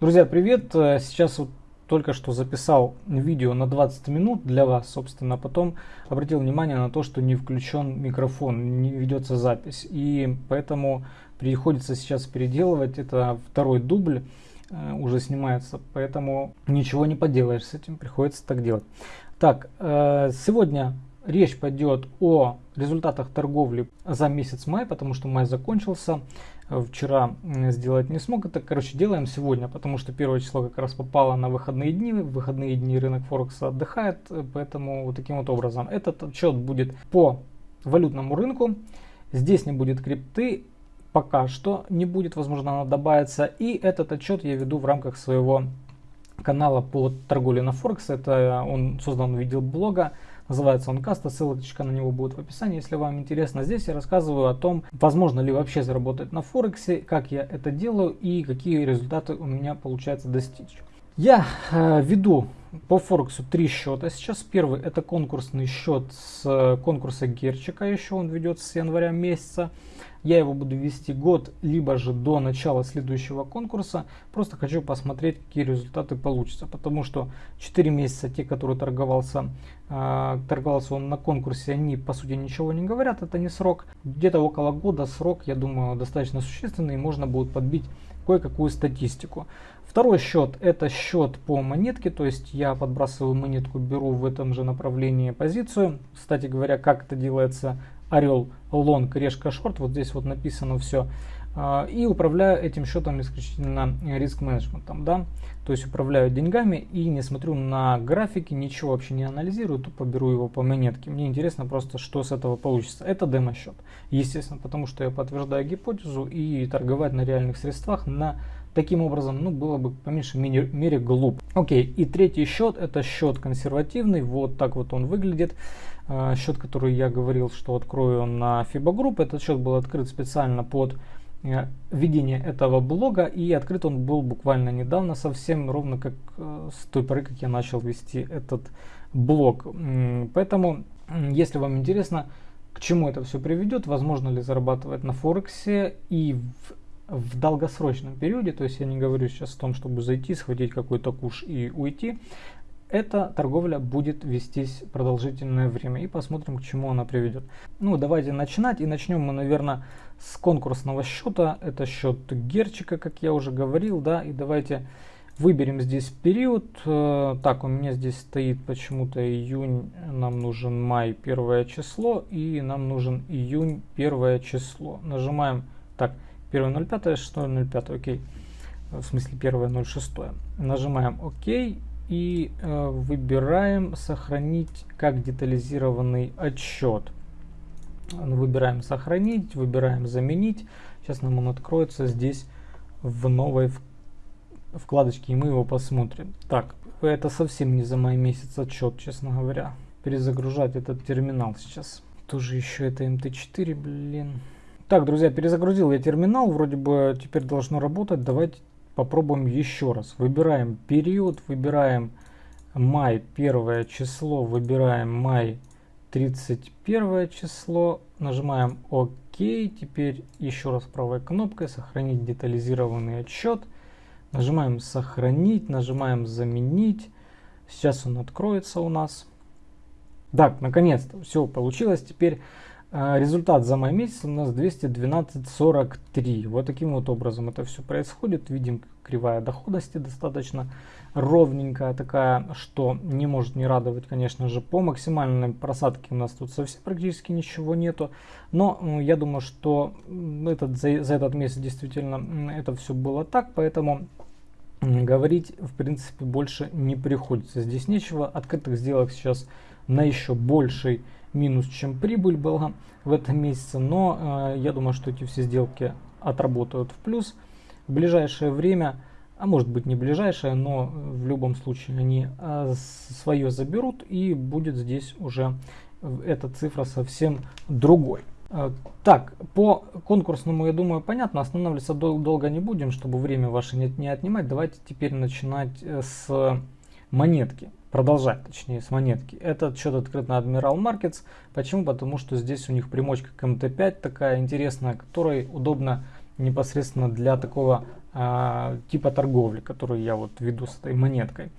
Друзья, привет! Э, сейчас вот только что записал видео на 20 минут для вас, собственно, а потом обратил внимание на то, что не включен микрофон, не ведется запись. И поэтому приходится сейчас переделывать. Это второй дубль э, уже снимается, поэтому ничего не поделаешь с этим, приходится так делать. Так, э, сегодня речь пойдет о результатах торговли за месяц май, потому что май закончился. Вчера сделать не смог. Это, короче, делаем сегодня, потому что первое число как раз попало на выходные дни. В выходные дни рынок Форекса отдыхает, поэтому вот таким вот образом. Этот отчет будет по валютному рынку. Здесь не будет крипты, пока что не будет, возможно, она добавится. И этот отчет я веду в рамках своего канала по торговле на Форекс. Это он создан в виде блога. Называется он Каста, ссылочка на него будет в описании, если вам интересно. Здесь я рассказываю о том, возможно ли вообще заработать на Форексе, как я это делаю и какие результаты у меня получается достичь. Я э, веду по Форексу три счета. Сейчас первый это конкурсный счет с э, конкурса Герчика, еще он ведется с января месяца. Я его буду вести год, либо же до начала следующего конкурса. Просто хочу посмотреть, какие результаты получатся. Потому что 4 месяца те, которые торговался, э, торговался он на конкурсе, они по сути ничего не говорят, это не срок. Где-то около года срок, я думаю, достаточно существенный, и можно будет подбить кое-какую статистику. Второй счет это счет по монетке, то есть я подбрасываю монетку, беру в этом же направлении позицию. Кстати говоря, как это делается, орел, лонг, решка, шорт, вот здесь вот написано все. А, и управляю этим счетом исключительно риск менеджментом, да, то есть управляю деньгами и не смотрю на графики, ничего вообще не анализирую, тупо беру его по монетке. Мне интересно просто, что с этого получится. Это демо-счет, естественно, потому что я подтверждаю гипотезу и торговать на реальных средствах на Таким образом, ну, было бы по меньшей мере, глуп. Окей, и третий счет, это счет консервативный, вот так вот он выглядит. Uh, счет, который я говорил, что открою на FIBA Group, этот счет был открыт специально под uh, ведение этого блога, и открыт он был буквально недавно, совсем ровно как uh, с той поры, как я начал вести этот блог. Поэтому, если вам интересно, к чему это все приведет, возможно ли зарабатывать на Форексе и в в долгосрочном периоде, то есть я не говорю сейчас о том, чтобы зайти, схватить какой-то куш и уйти, эта торговля будет вестись продолжительное время и посмотрим, к чему она приведет. Ну, давайте начинать. И начнем мы, наверное, с конкурсного счета. Это счет Герчика, как я уже говорил, да. И давайте выберем здесь период. Э, так, у меня здесь стоит почему-то июнь, нам нужен май первое число. И нам нужен июнь первое число. Нажимаем, так, 1.05, 6.05, окей. В смысле 1.06. Нажимаем ОК и э, выбираем сохранить как детализированный отчет. Выбираем сохранить, выбираем заменить. Сейчас нам он откроется здесь в новой вкладочке и мы его посмотрим. Так, это совсем не за май месяц отчет, честно говоря. Перезагружать этот терминал сейчас. Тоже еще это МТ4, блин. Так, друзья, перезагрузил я терминал, вроде бы теперь должно работать. Давайте попробуем еще раз. Выбираем период, выбираем май первое число, выбираем май 31 число, нажимаем ОК. Теперь еще раз правой кнопкой сохранить детализированный отчет. Нажимаем сохранить, нажимаем заменить. Сейчас он откроется у нас. Так, наконец-то все получилось. Теперь результат за май месяц у нас 212.43. Вот таким вот образом это все происходит. Видим кривая доходности достаточно ровненькая такая, что не может не радовать, конечно же. По максимальной просадке у нас тут совсем практически ничего нету. Но я думаю, что этот, за, за этот месяц действительно это все было так, поэтому говорить в принципе больше не приходится. Здесь нечего. Открытых сделок сейчас на еще больший минус, чем прибыль была в этом месяце, но э, я думаю, что эти все сделки отработают в плюс. В ближайшее время, а может быть не ближайшее, но в любом случае они э, свое заберут и будет здесь уже эта цифра совсем другой. Э, так, по конкурсному, я думаю, понятно, останавливаться дол долго не будем, чтобы время ваше не, не отнимать. Давайте теперь начинать э, с монетки продолжать, точнее, с монетки. Этот счет открыт на Admiral Markets. Почему? Потому что здесь у них примочка к МТ5 такая интересная, которой удобно непосредственно для такого а, типа торговли, которую я вот веду с этой монеткой.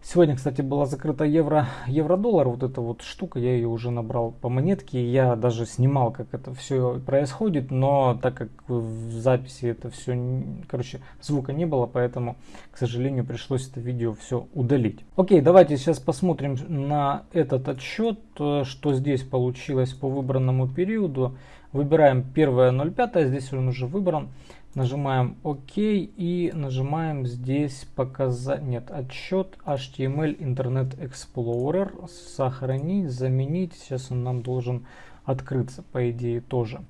Сегодня, кстати, была закрыта евро, евро-доллар, вот эта вот штука, я ее уже набрал по монетке, я даже снимал, как это все происходит, но так как в записи это все, короче, звука не было, поэтому, к сожалению, пришлось это видео все удалить. Окей, давайте сейчас посмотрим на этот отчет, э, что здесь получилось по выбранному периоду. Выбираем 1.05, здесь он уже выбран. Нажимаем ОК и нажимаем здесь показать, нет, отчет HTML Internet Explorer, сохранить, заменить. Сейчас он нам должен открыться, по идее, тоже.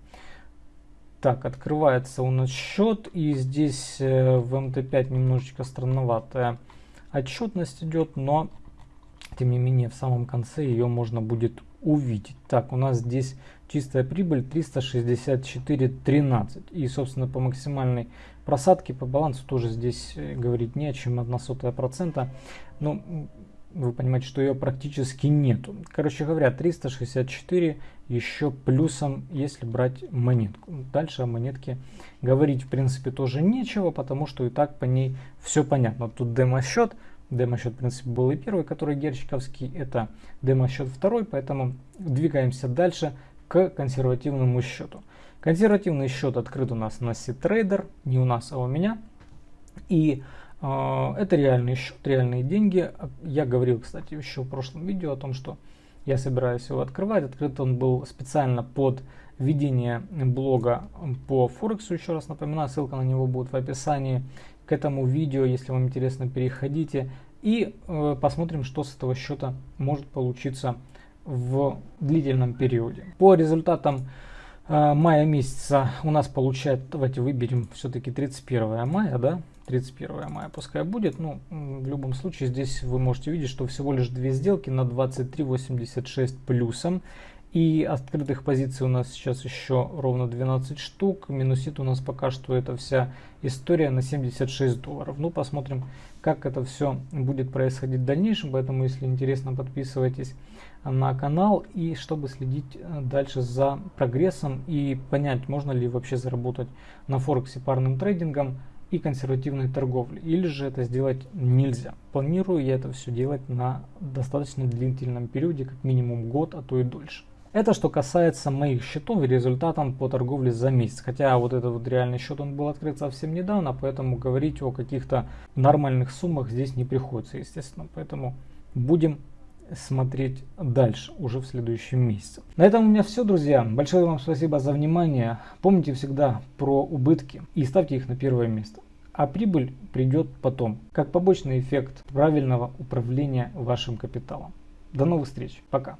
Так, открывается у нас счет, и здесь э, в MT5 немножечко странноватая отчетность идет, но тем не менее в самом конце ее можно будет увидеть. Так, у нас здесь чистая прибыль 364.13. И, собственно, по максимальной просадке по балансу тоже здесь э, говорить не о чем, 1 сотая процента. Но вы понимаете, что ее практически нету. Короче говоря, 364 еще плюсом, если брать монетку. Дальше о монетке говорить, в принципе, тоже нечего, потому что и так по ней все понятно. Тут демо-счет, Демо-счет, в принципе, был и первый, который герчиковский. Это демо-счет второй, поэтому двигаемся дальше к консервативному счету. Консервативный счет открыт у нас на C-Trader, не у нас, а у меня. И э, это реальный счет, реальные деньги. Я говорил, кстати, еще в прошлом видео о том, что я собираюсь его открывать. Открыт он был специально под ведение блога по Форексу, еще раз напоминаю, ссылка на него будет в описании к этому видео, если вам интересно, переходите и э, посмотрим, что с этого счета может получиться в длительном периоде. По результатам э, мая месяца у нас получается, давайте выберем все-таки 31 мая, да, 31 мая пускай будет. Ну, в любом случае здесь вы можете видеть, что всего лишь две сделки на 23.86 плюсом. И открытых позиций у нас сейчас еще ровно 12 штук. Минусит у нас пока что эта вся история на 76 долларов. Ну, посмотрим, как это все будет происходить в дальнейшем. Поэтому, если интересно, подписывайтесь на канал. И чтобы следить э, дальше за прогрессом и понять, можно ли вообще заработать на Форексе парным трейдингом и консервативной торговлей. Или же это сделать нельзя. Планирую я это все делать на достаточно длительном периоде, как минимум год, а то и дольше. Это что касается моих счетов и результатам по торговле за месяц. Хотя вот этот вот реальный счет он был открыт совсем недавно, поэтому говорить о каких-то нормальных суммах здесь не приходится, естественно. Поэтому будем смотреть дальше, уже в следующем месяце. На этом у меня все, друзья. Большое вам спасибо за внимание. Помните всегда про убытки и ставьте их на первое место. А прибыль придет потом, как побочный эффект правильного управления вашим капиталом. До новых встреч. Пока.